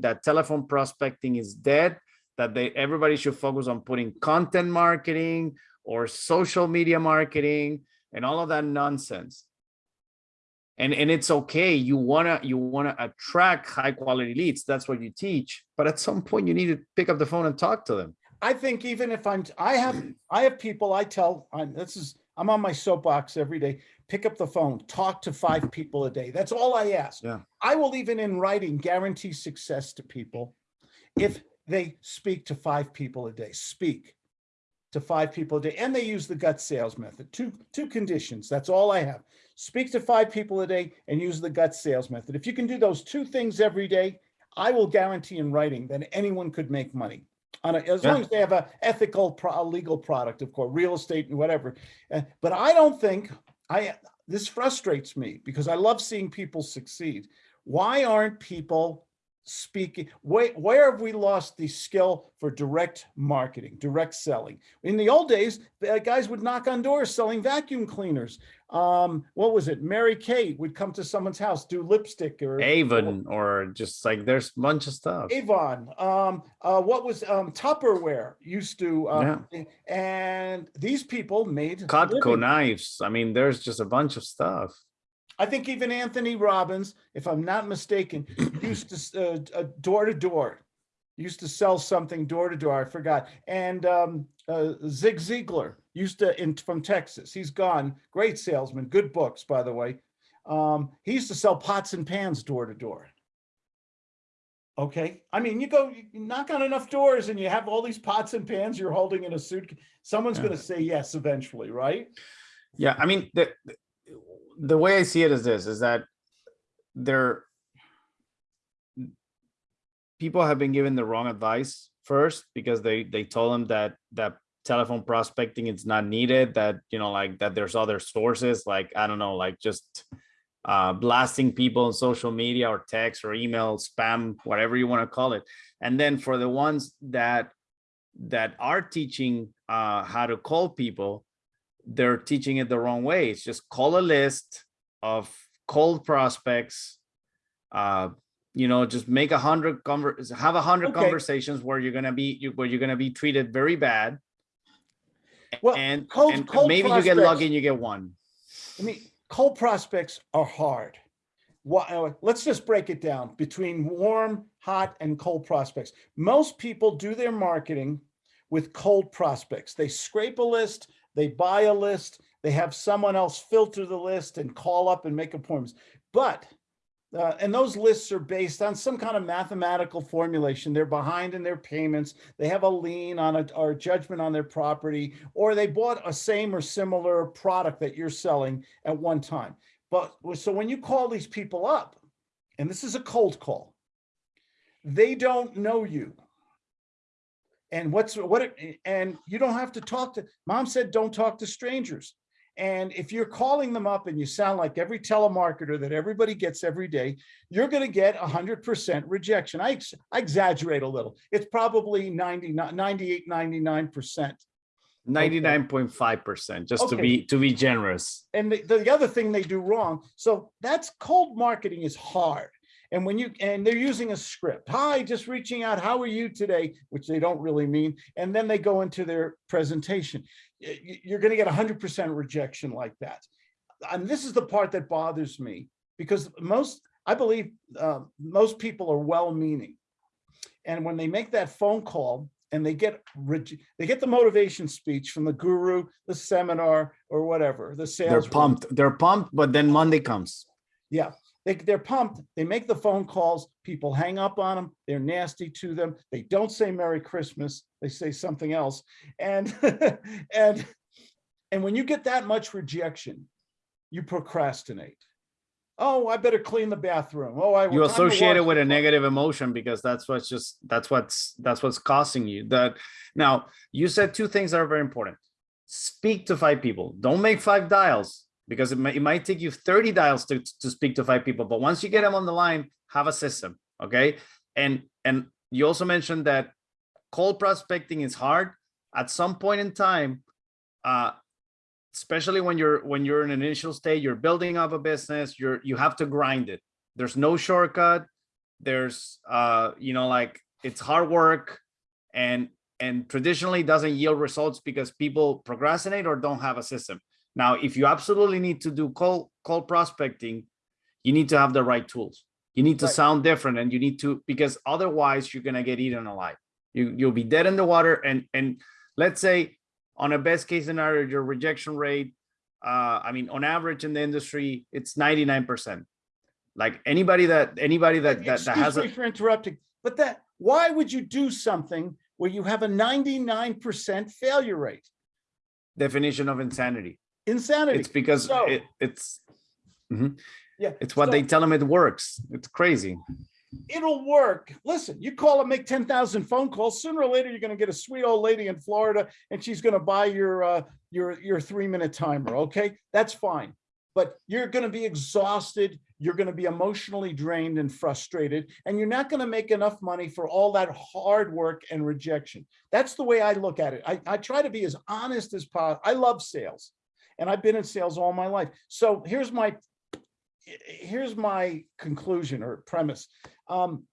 that telephone prospecting is dead, that they everybody should focus on putting content marketing or social media marketing and all of that nonsense. And, and it's okay. You wanna you wanna attract high quality leads. That's what you teach. But at some point, you need to pick up the phone and talk to them. I think even if I'm, I have, I have people I tell, I'm, this is, I'm on my soapbox every day. Pick up the phone, talk to five people a day. That's all I ask. Yeah. I will even in writing guarantee success to people if they speak to five people a day, speak to five people a day, and they use the gut sales method. Two, two conditions. That's all I have. Speak to five people a day and use the gut sales method. If you can do those two things every day, I will guarantee in writing that anyone could make money. On a, as Yeah. long as they have a ethical, pro, legal product, of course, real estate and whatever. Uh, but I don't think I, this frustrates me because I love seeing people succeed. Why aren't people speaking? Where, where have we lost the skill for direct marketing, direct selling? In the old days, the guys would knock on doors selling vacuum cleaners. Um, what was it? Mary Kay would come to someone's house, do lipstick or Avon or just like there's a bunch of stuff. Avon, um, uh, what was, um, Tupperware used to, um, and these people made. Cutco knives. I mean, there's just a bunch of stuff. I think even Anthony Robbins, if I'm not mistaken, used to, uh, uh, door to door, used to sell something door to door. I forgot. And, um, uh, Zig Ziglar used to, in, from Texas, he's gone, great salesman, good books, by the way. Um, he used to sell pots and pans door to door. Okay, I mean, you go, you knock on enough doors and you have all these pots and pans you're holding in a suit. Someone's Yeah. gonna say yes eventually, right? Yeah, I mean, the the way I see it is this, is that there people have been given the wrong advice first because they they told them that that telephone prospecting is not needed, that you know, like that there's other sources, like I don't know, like just uh blasting people on social media or text or email spam, whatever you want to call it. And then for the ones that that are teaching uh how to call people, they're teaching it the wrong way. It's just call a list of cold prospects. Uh, you know, just make a hundred have a hundred Okay. conversations where you're gonna be you- where you're gonna be treated very bad. Well, and cold- and cold maybe you get lucky and you get one. I mean, cold prospects are hard. Why, uh, let's just break it down between warm, hot, and cold prospects. Most people do their marketing with cold prospects. They scrape a list, they buy a list, they have someone else filter the list and call up and make appointments. But, uh, and those lists are based on some kind of mathematical formulation. They're behind in their payments. They have a lien on a, or a judgment on their property, or they bought a same or similar product that you're selling at one time. But, so when you call these people up, and this is a cold call, they don't know you. And what's, what, it- and you don't have to talk to, mom said, don't talk to strangers. And if you're calling them up and you sound like every telemarketer that everybody gets every day, you're going to get hundred percent rejection. I, ex- I exaggerate a little. It's probably 90, 98, 99%. Ninety-nine point five percent, just to be to be generous. And the, the other thing they do wrong, so that's cold marketing is hard. And when you, and they're using a script, hi, just reaching out, how are you today? Which they don't really mean. And then they go into their presentation. You're gonna get hundred percent rejection like that. And this is the part that bothers me because most, I believe, uh, most people are well-meaning. And when they make that phone call and they get, they get the motivation speech from the guru, the seminar, or whatever, the sales. They're pumped. They're pumped, but then Monday comes. Yeah, they, they're pumped. They make the phone calls. People hang up on them. They're nasty to them. They don't say Merry Christmas. They say something else. And, and, and when you get that much rejection, you procrastinate. Oh, I better clean the bathroom. Oh, I. you associate it with a car." negative emotion because that's what's just that's what's that's what's costing you that now you said two things that are very important speak to five people don't make five dials because it might, it might take you 30 dials to, to speak to five people but once you get them on the line have a system okay? And and you also mentioned that cold prospecting is hard. At some point in time uh especially when you're when you're in an initial state you're building up a business you're you have to grind it. There's no shortcut. There's uh you know like it's hard work and and traditionally doesn't yield results because people procrastinate or don't have a system now if you absolutely need to do cold cold prospecting you need to have the right tools you need to Right. sound different and you need to because otherwise you're gonna get eaten alive you you'll be dead in the water and and let's say on a best case scenario your rejection rate uh i mean on average in the industry it's 99 percent like anybody that anybody that that, that Excuse has me a for interrupting, but that, why would you do something where you have a ninety-nine percent failure rate? definition of insanity Insanity. it's because So- it, it's Mhm. Yeah. it's what so they tell them it works it's crazy It'll work. Listen, you call and make ten thousand phone calls. Sooner or later, you're gonna get a sweet old lady in Florida and she's gonna buy your, uh, your, your three-minute timer, okay? That's fine. But you're gonna be exhausted, you're gonna be emotionally drained and frustrated, and you're not gonna make enough money for all that hard work and rejection. That's the way I look at it. I, I try to be as honest as possible. I love sales. And I've been in sales all my life. So here's my, here's my conclusion or premise. Um,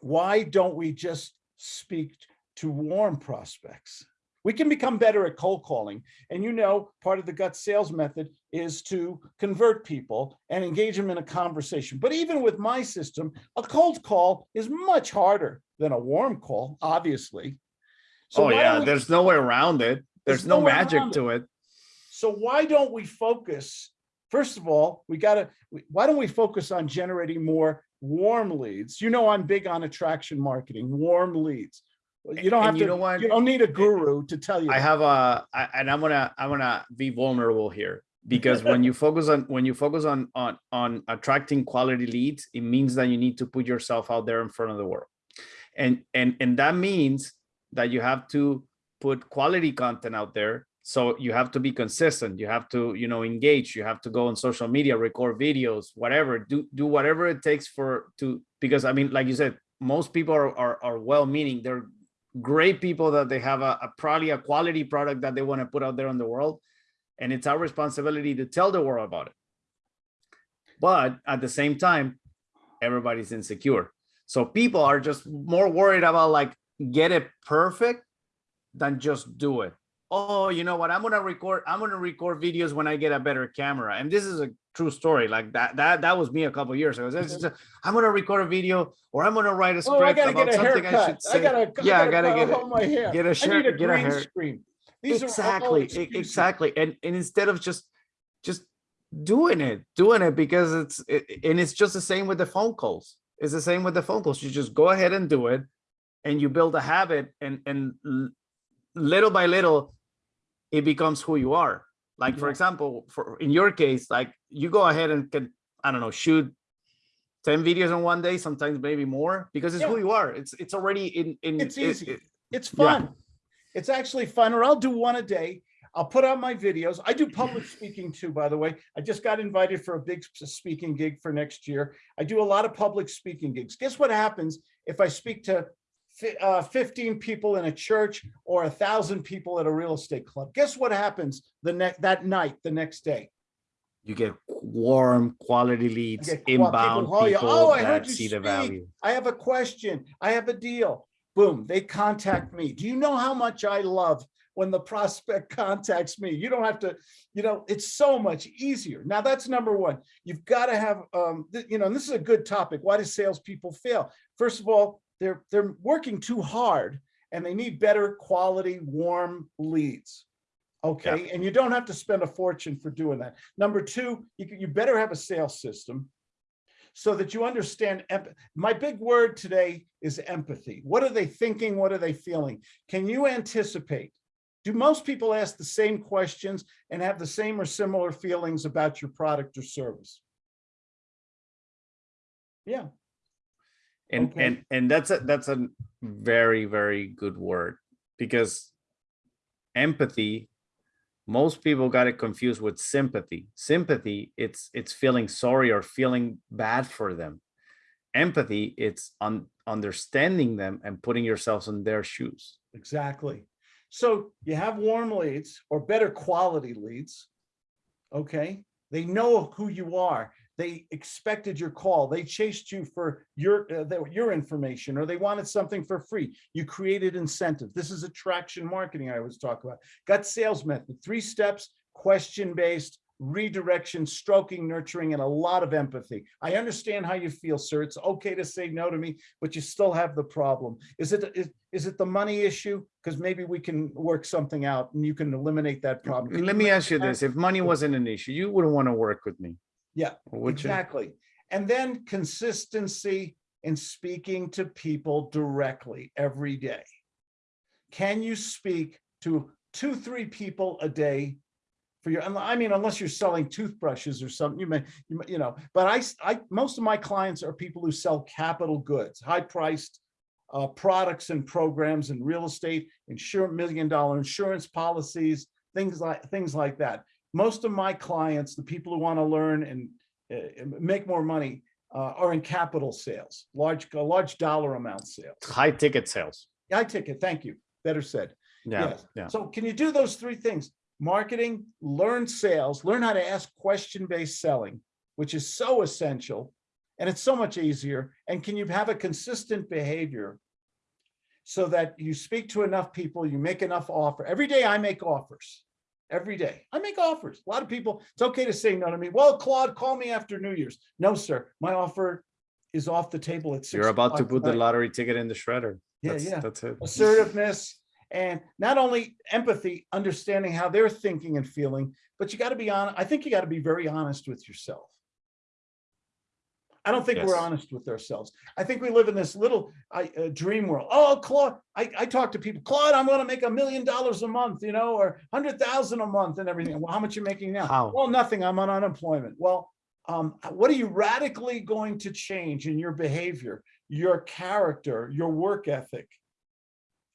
why don't we just speak to warm prospects? We can become better at cold calling. And you know, part of the gut sales method is to convert people and engage them in a conversation. But even with my system, a cold call is much harder than a warm call, obviously. So oh yeah there's no way around it there's, There's no no magic to it So why don't we focus, first of all, we gotta, why don't we focus on generating more warm leads? You know, I'm big on attraction marketing, warm leads. You don't And have you to, know what? you don't need a guru to tell you. I that. have a, I- and I'm gonna, I'm gonna be vulnerable here because when you focus on, when you focus on, on, on attracting quality leads, it means that you need to put yourself out there in front of the world. And, and, and that means that you have to put quality content out there. So you have to be consistent. You have to, you know, engage. You have to go on social media, record videos, whatever, do, do whatever it takes for, to, because I mean, like you said, most people are, are, are well-meaning. They're great people that they have a, a probably a quality product that they want to put out there in the world and it's our responsibility to tell the world about it but at the same time everybody's insecure so people are just more worried about like get it perfect than just do it oh you know what? I'm gonna record i'm gonna record videos when i get a better camera and this is a true story like that that that was me a couple years ago. It's just mm-hmm. a- i'm gonna record a video or i'm gonna write a Oh, I script gotta about something i should haircut. I say. Gotta, Yeah, I I gotta gotta get a- my hair. get a I shirt- need a get a green hair- screen. These exactly exactly and, and instead of just just doing it doing it because it's it, and it's just the same with the phone calls. It's the same with the phone calls. You just go ahead and do it and you build a habit and and little by little it becomes who you are like for example for in your case like you go ahead and can i don't know shoot 10 videos in one day sometimes maybe more because it's who you are it's it's already in in It's it- easy. it- It's Yeah. fun. It's actually fun, or I'll do one a day. I'll put out my videos. I do public speaking too, by the way. I just got invited for a big speaking gig for next year. I do a lot of public speaking gigs. Guess what happens if I speak to uh, 15 people in a church or a thousand people at a real estate club? Guess what happens the next that night, the next day? you get warm quality leads get qua- people inbound people "Oh, I heard that you see the value I have a question. I have a deal. Boom, they contact me. Do you know how much I love when the prospect contacts me? You don't have to, you know, it's so much easier. Now that's number one. You've got to have, um, you know, and this is a good topic. Why do salespeople fail? First of all, they're they're working too hard and they need better quality warm leads. Okay, and you don't have to spend a fortune for doing that. Number two, you, you better have a sales system so that you understand. My big word today is empathy. What are they thinking? What are they feeling? Can you anticipate? Do most people ask the same questions and have the same or similar feelings about your product or service? Yeah, and Okay. and and that's a that's a very very good word because empathy most people got it confused with sympathy sympathy it's it's feeling sorry or feeling bad for them empathy it's on understanding them and putting yourselves in their shoes exactly. So you have warm leads or better quality leads. Okay, they know who you are. They expected your call. They chased you for your, uh, their- your information, or they wanted something for free. You created incentive. This is attraction marketing I always talk about. Gut sales method, three steps, question-based, redirection, stroking, nurturing, and a lot of empathy. I understand how you feel, sir. It's okay to say no to me, but you still have the problem. Is it, is, is it the money issue? Because maybe we can work something out and you can eliminate that problem. Let me ask you this, if money wasn't an issue, you wouldn't want to work with me. Yeah, or would you? Exactly. And then consistency in speaking to people directly every day. Can you speak to two, three people a day for your, I mean, unless you're selling toothbrushes or something, you may, you you know, but I, I, most of my clients are people who sell capital goods, high priced uh, products and programs in real estate, insurance, million dollar insurance policies, things like, things like that most of my clients, the people who want to learn and uh, make more money uh, are in capital sales, large, large dollar amount sales. High ticket sales. High ticket. Thank you. Better said. Yeah, Yes. yeah. So can you do those three things? Marketing, learn sales, learn how to ask question-based selling, which is so essential. And it's so much easier. And can you have a consistent behavior so that you speak to enough people, you make enough offer. Every day I make offers. Every day I make offers. A lot of people, it's okay to say no to me. Well, Claude, call me after New Year's. No, sir. My offer is off the table at six. You're about to put the lottery ticket in the shredder. Yeah, That's- yeah. That's it. assertiveness, and not only empathy, understanding how they're thinking and feeling, but you got to be on, I think you got to be very honest with yourself. I don't think we're honest with ourselves. I think we live in this little I, uh, dream world. Oh, Claude, I, I talk to people, Claude, I'm going to make a million dollars a month, you know, or hundred thousand a month and everything. Well, how much you making now? How? Well, nothing. I'm on unemployment. Well, um, what are you radically going to change in your behavior, your character, your work ethic?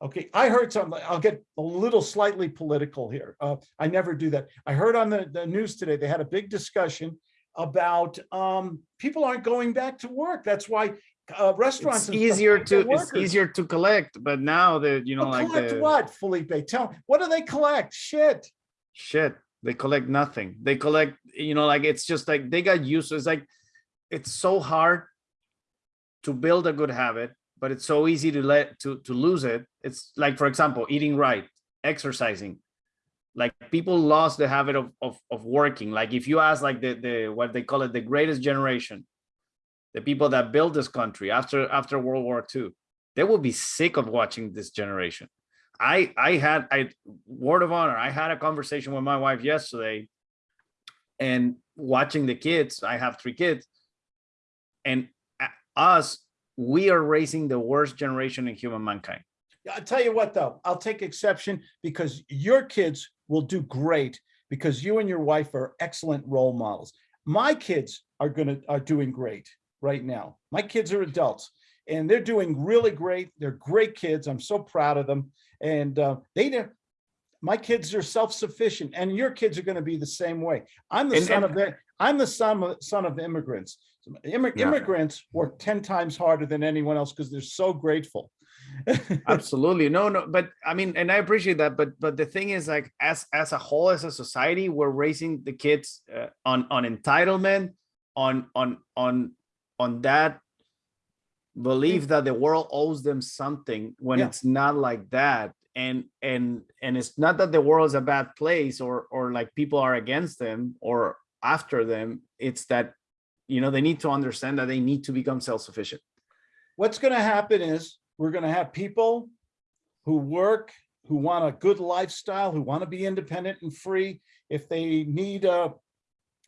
Okay, I heard something, I'll get a little slightly political here. Uh, I never do that. I heard on the, the news today, they had a big discussion about, um, people aren't going back to work. That's why, uh, restaurants. It's easier to, it's easier to collect, but now that, you know, But like collect the what, Felipe? Tell, what do they collect? Shit. shit, they collect nothing. They collect, you know, like, it's just like, they got used, to it's like, it's so hard to build a good habit, but it's so easy to let, to, to lose it. It's like, for example, eating right, exercising. Like people lost the habit of, of, of working. Like if you ask like the, the, what they call it, the greatest generation, the people that built this country after, after World War II, they will be sick of watching this generation. I, I had, I, word of honor, I had a conversation with my wife yesterday and watching the kids, I have three kids. And us, we are raising the worst generation in human mankind. I'll tell you what, though, I'll take exception because your kids will do great because you and your wife are excellent role models. My kids are gonna, are doing great right now. My kids are adults and they're doing really great. They're great kids. I'm so proud of them. And uh, they, my kids are self-sufficient and your kids are gonna be the same way. I'm the And- son and- of, the- I'm the son of, son of immigrants. Immi- Yeah. Immigrants work 10 times harder than anyone else because they're so grateful. Absolutely. No, no, but I mean, and I appreciate that, but but the thing is like as as a whole, as a society, we're raising the kids uh, on on entitlement, on on on on that belief that the world owes them something when Yeah. it's not like that. And and and it's not that the world is a bad place or or like people are against them or after them. It's that you know they need to understand that they need to become self-sufficient. what's going to happen is we're going to have people who work, who want a good lifestyle, who want to be independent and free. If they need a,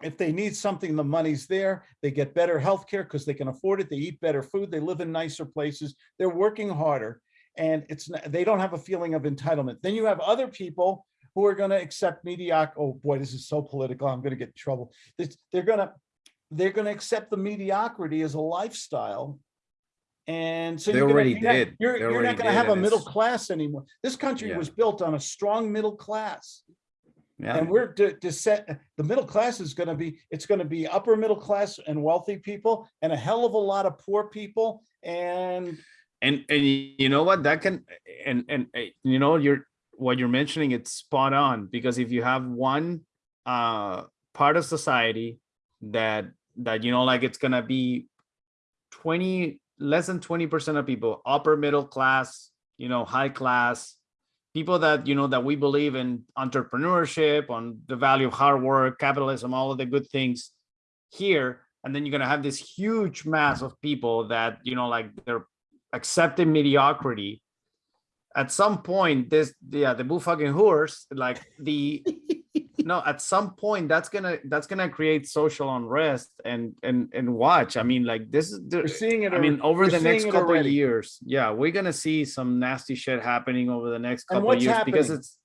if they need something, the money's there. They get better health care because they can afford it. They eat better food. They live in nicer places. They're working harder and it's, they don't have a feeling of entitlement. Then you have other people who are going to accept mediocre. Oh boy, this is so political. I'm going to get in trouble. They're going to, they're going to accept the mediocrity as a lifestyle and so They you're gonna- already you're not- did. You're, you're already not gonna have a middle class anymore. This country Yeah. was built on a strong middle class. Yeah. And we're to, to set, the middle class is gonna be, it's gonna be upper middle class and wealthy people and a hell of a lot of poor people. And and and you know what that can and and uh, you know you're what you're mentioning it's spot on because if you have one uh part of society that that, you know, like it's gonna be 20, less than 20% of people, upper middle class, you know, high class, people that, you know, that we believe in entrepreneurship, on the value of hard work, capitalism, all of the good things here. And then you're gonna have this huge mass of people that, you know, like they're accepting mediocrity. At some point, this, yeah, the boo fucking horse, like the, no at some point that's gonna that's gonna create social unrest and and and watch i mean like this is We're seeing it. i mean over the next couple of years yeah we're gonna see some nasty shit happening over the next couple of years because it's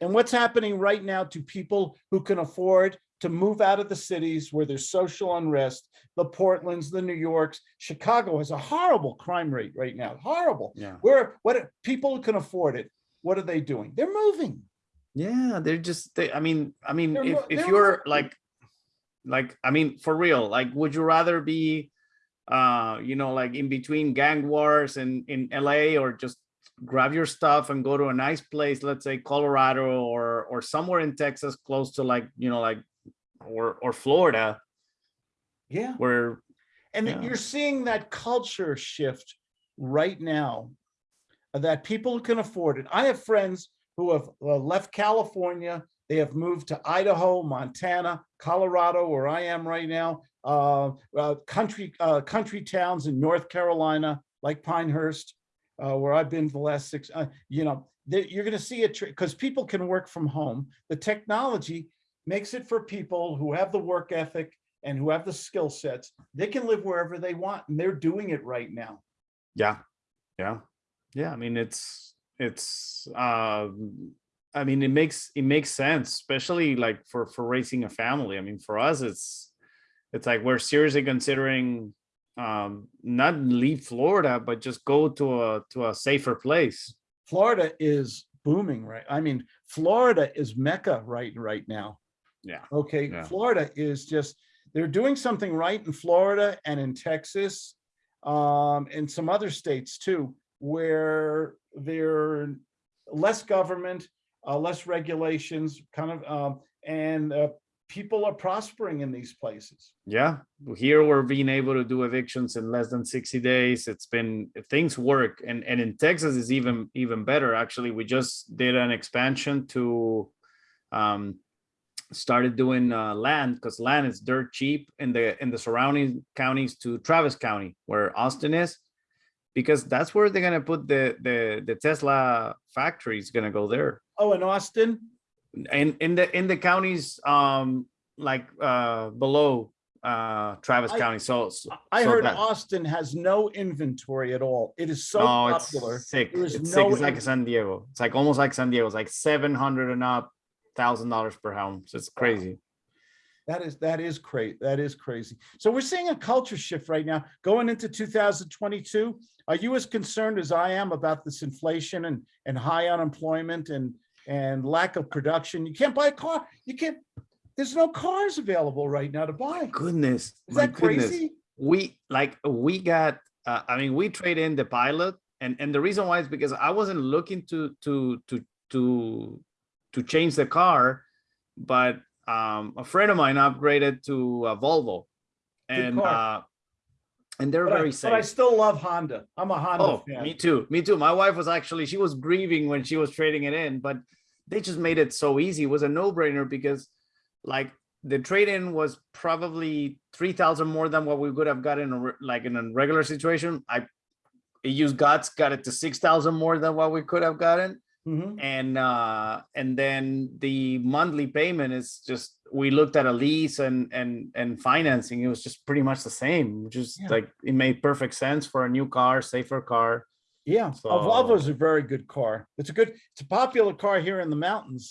And what's happening right now to people who can afford to move out of the cities where there's social unrest, the Portlands, the New Yorks, Chicago has a horrible crime rate right now, horrible. yeah Where, what, people who can afford it, what are they doing? They're moving. Yeah they're just they i mean i mean They're if, if you're moving. like like i mean for real like would you rather be uh you know like in between gang wars and in la or just grab your stuff and go to a nice place let's say colorado or or somewhere in texas close to like you know like or or florida Yeah. where And Yeah. you're seeing that culture shift right now that people can afford it. I have friends who have uh, left California. They have moved to Idaho, Montana, Colorado, where I am right now, uh, uh, country, uh, country towns in North Carolina, like Pinehurst, uh, where I've been the last six, uh, you know, you're going to see it because people can work from home. The technology makes it for people who have the work ethic and who have the skill sets, they can live wherever they want, and they're doing it right now. yeah yeah yeah i mean it's it's uh i mean it makes it makes sense especially like for for raising a family i mean for us it's it's like we're seriously considering um not leave florida but just go to a to a safer place Florida is booming, right? I mean, Florida is Mecca right right now. yeah Okay, Yeah. Florida is just, they're doing something right in Florida and in Texas, um, and some other states too, where they're less government, uh, less regulations, kind of, um, and uh, people are prospering in these places. yeah here we're being able to do evictions in less than 60 days. It's been things work and and in texas is even even better. Actually we just did an expansion to um started doing uh land because land is dirt cheap in the in the surrounding counties to travis county where austin is because that's where they're gonna put the the the tesla factory is gonna go there. Oh, in Austin? in in the in the counties um like uh below uh Travis I- County so so I heard that- Austin has no inventory at all. It is so no it's sick. It's no sick. It's like San Diego. It's like almost like San Diego. It's like 700 and up thousand dollars per home so it's crazy That is, that is crazy. That is crazy. So we're seeing a culture shift right now going into 2022. Are you as concerned as I am about this inflation and, and high unemployment and, and lack of production? You can't buy a car. You can't, there's no cars available right now to buy. goodness Is that goodness. crazy? we like we got uh, i mean we trade in the pilot and and the reason why is because i wasn't looking to to to to to change the car but um a friend of mine upgraded to a volvo. And uh and they're But I, very but I still love Honda. I'm a Honda oh fan. me too me too. My wife was actually she was grieving when she was trading it in but they just made it so easy. It was a no-brainer because like the trade-in was probably 3000 more than what we would have gotten in a like in a regular situation. I it used guts got it to 6000 more than what we could have gotten Mhm. and uh and then the monthly payment is just we looked at a lease and and and financing it was just pretty much the same is Yeah. like it made perfect sense for a new car safer car Yeah, a So- Volvo's a very good car. It's a good, it's a popular car here in the mountains.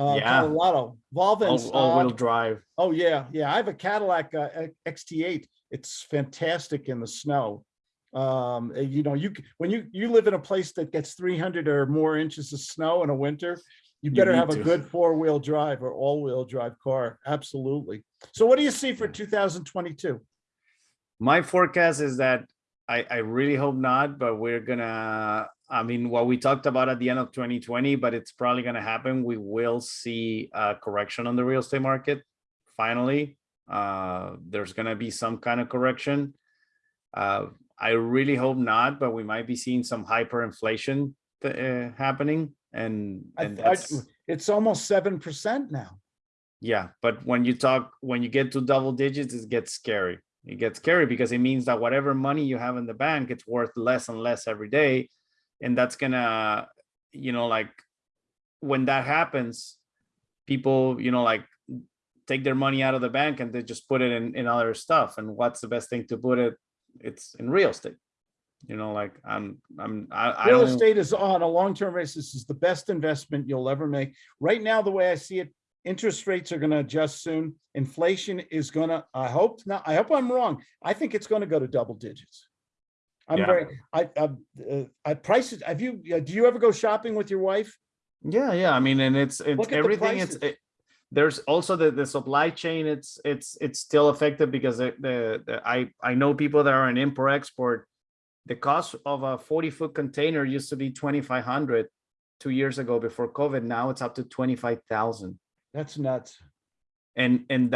Uh, Yeah. Colorado, Volvo all, all-wheel Saab. drive Oh, yeah, yeah. I have a Cadillac uh, XT8. It's fantastic in the snow. Um, you know, you, when you, you live in a place that gets three hundred or more inches of snow in a winter, you better need have a good four-wheel drive or all-wheel drive car. Absolutely. So what do you see for two thousand twenty-two? my forecast is that I, I really hope not, but we're gonna, I mean, what we talked about at the end of 2020, but it's probably gonna happen. We will see a correction on the real estate market finally. Uh, there's gonna be some kind of correction. Uh, I really hope not, but we might be seeing some hyperinflation uh, happening and, and I- that's, It's almost seven percent now. yeah, but when you talk, when you get to double digits, it gets scary. It gets scary because it means that whatever money you have in the bank, it's worth less and less every day. And that's gonna, you know, like, when that happens, people, you know, like, take their money out of the bank and they just put it in, in other stuff. And what's the best thing to put it? It's in real estate. You know, like, I'm, I'm, I, I Real don't, estate is on a long-term basis is the best investment you'll ever make. Right now, the way I see it, interest rates are gonna adjust soon. Inflation is gonna, I hope not, I hope I'm wrong. I think it's gonna go to double digits. I'm Yeah. very, I, I, uh, I prices, have you, uh, do you ever go shopping with your wife? Yeah, yeah. I mean, and it's it's Look at the everything. It's it, there's also the the supply chain. It's it's it's still affected because the, the the I I know people that are in import export. The cost of a 40 foot container used to be 2,500 two years ago before COVID. Now it's up to 25,000. That's nuts. And and